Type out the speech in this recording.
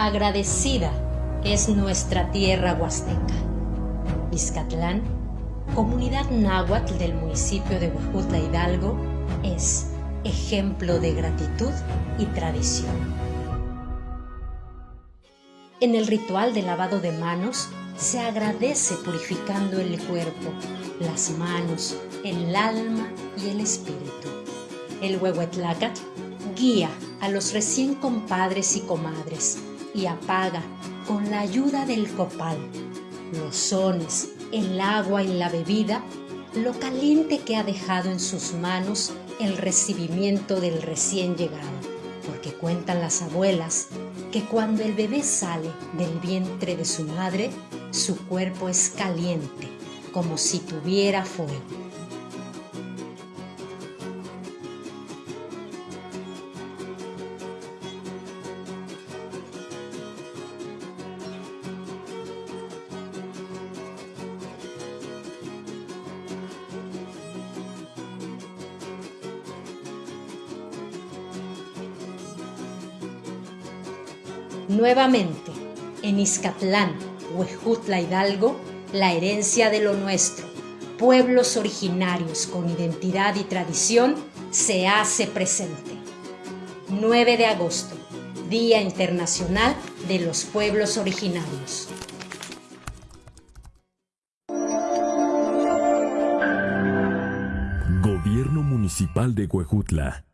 Agradecida es nuestra tierra huasteca. Izcatlán, comunidad náhuatl del municipio de Huejutla Hidalgo, es ejemplo de gratitud y tradición. En el ritual de lavado de manos se agradece purificando el cuerpo, las manos, el alma y el espíritu. El Huehuetlacatl guía a los recién compadres y comadres y apaga con la ayuda del copal los sones, el agua y la bebida, lo caliente que ha dejado en sus manos el recibimiento del recién llegado, porque cuentan las abuelas que cuando el bebé sale del vientre de su madre, su cuerpo es caliente, como si tuviera fuego. Nuevamente, en Izcatlán, Huejutla Hidalgo, la herencia de lo nuestro, pueblos originarios con identidad y tradición, se hace presente. 9 de agosto, Día Internacional de los Pueblos Originarios. Gobierno Municipal de Huejutla.